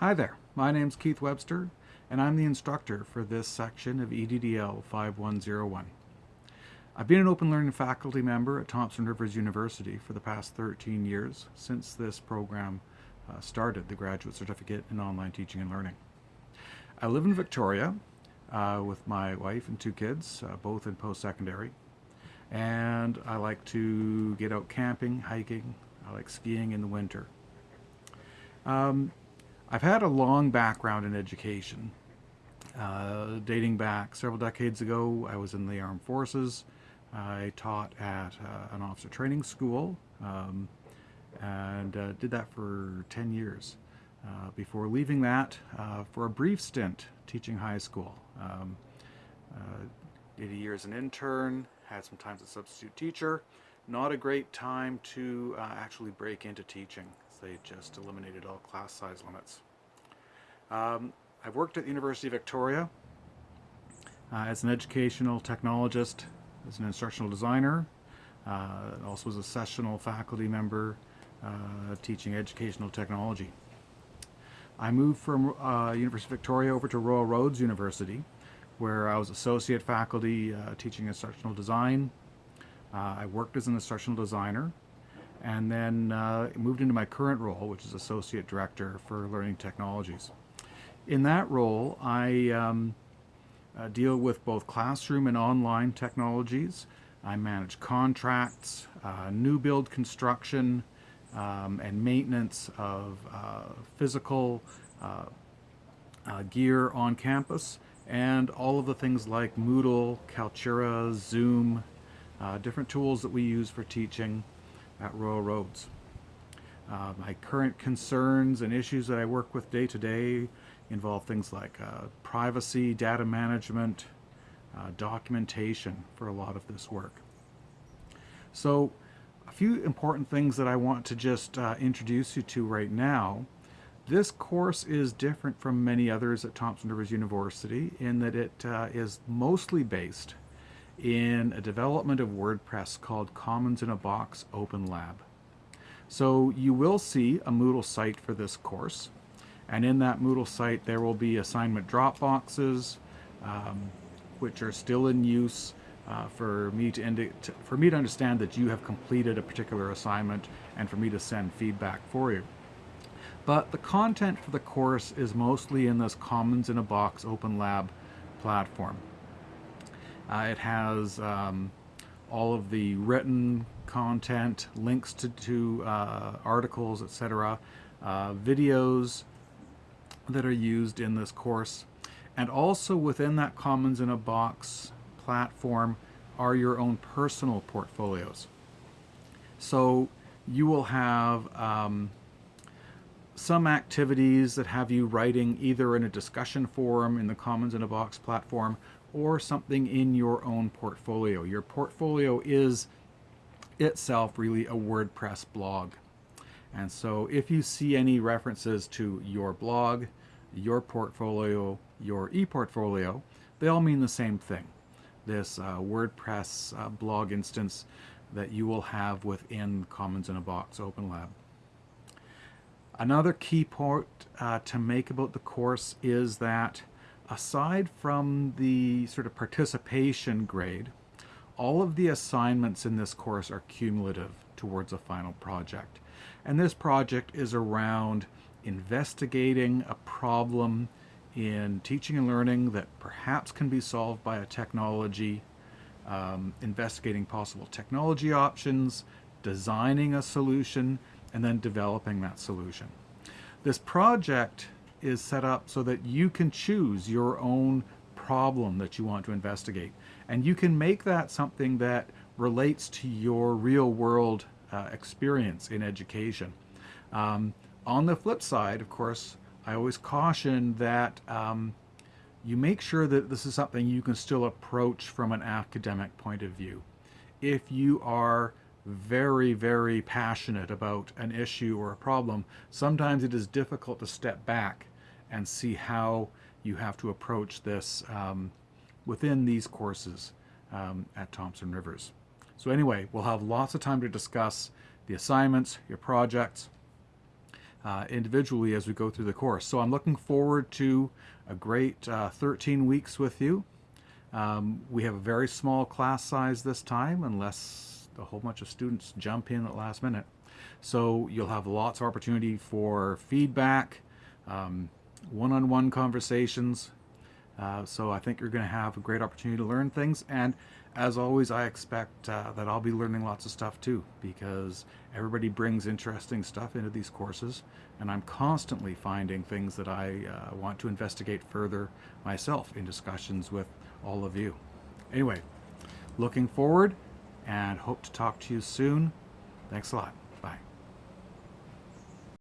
Hi there, my name's Keith Webster and I'm the instructor for this section of EDDL 5101. I've been an open learning faculty member at Thompson Rivers University for the past 13 years since this program uh, started, the Graduate Certificate in Online Teaching and Learning. I live in Victoria uh, with my wife and two kids, uh, both in post-secondary, and I like to get out camping, hiking, I like skiing in the winter. Um, I've had a long background in education. Uh, dating back several decades ago, I was in the armed forces. I taught at uh, an officer training school um, and uh, did that for 10 years. Uh, before leaving that uh, for a brief stint teaching high school. Um, uh, did a year as an intern, had some time as a substitute teacher. Not a great time to actually break into teaching. They just eliminated all class size limits. Um, I've worked at the University of Victoria uh, as an educational technologist, as an instructional designer, uh, also as a sessional faculty member uh, teaching educational technology. I moved from uh, University of Victoria over to Royal Roads University where I was associate faculty uh, teaching instructional design. Uh, I worked as an instructional designer and then moved into my current role which is associate director for learning technologies in that role, I um, uh, deal with both classroom and online technologies. I manage contracts, uh, new build construction, um, and maintenance of uh, physical uh, uh, gear on campus, and all of the things like Moodle, Kaltura, Zoom, uh, different tools that we use for teaching at Royal Roads. my current concerns and issues that I work with day to day involve things like uh, privacy, data management, uh, documentation for a lot of this work. So a few important things that I want to just uh, introduce you to right now. This course is different from many others at Thompson Rivers University in that it uh, is mostly based in a development of WordPress called Commons in a Box Open Lab. So you will see a Moodle site for this course. And in that Moodle site, there will be assignment drop boxes, um, which are still in use uh, for me to, for me to understand that you have completed a particular assignment and for me to send feedback for you. But the content for the course is mostly in this Commons in a Box Open Lab platform. Uh, it has um, all of the written content, links to, to uh, articles, etc., uh, videos, that are used in this course. And also within that Commons in a Box platform are your own personal portfolios. So you will have um, some activities that have you writing either in a discussion forum in the Commons in a Box platform or something in your own portfolio. Your portfolio is itself really a WordPress blog. And so if you see any references to your blog, your portfolio, your e-portfolio, they all mean the same thing. This uh, WordPress uh, blog instance that you will have within Commons in a Box Open Lab. Another key point uh, to make about the course is that aside from the sort of participation grade, all of the assignments in this course are cumulative towards a final project. And this project is around investigating a problem in teaching and learning that perhaps can be solved by a technology, um, investigating possible technology options, designing a solution, and then developing that solution. This project is set up so that you can choose your own problem that you want to investigate. And you can make that something that relates to your real world uh, experience in education. Um, on the flip side, of course, I always caution that um, you make sure that this is something you can still approach from an academic point of view. If you are very, very passionate about an issue or a problem, sometimes it is difficult to step back and see how you have to approach this um, within these courses um, at Thompson Rivers. So anyway, we'll have lots of time to discuss the assignments, your projects, uh, individually as we go through the course. So I'm looking forward to a great uh, 13 weeks with you. Um, we have a very small class size this time, unless a whole bunch of students jump in at last minute. So you'll have lots of opportunity for feedback, um, one-on-one conversations. Uh, so I think you're going to have a great opportunity to learn things. And as always, I expect uh, that I'll be learning lots of stuff too, because everybody brings interesting stuff into these courses, and I'm constantly finding things that I uh, want to investigate further myself in discussions with all of you. Anyway, looking forward and hope to talk to you soon. Thanks a lot.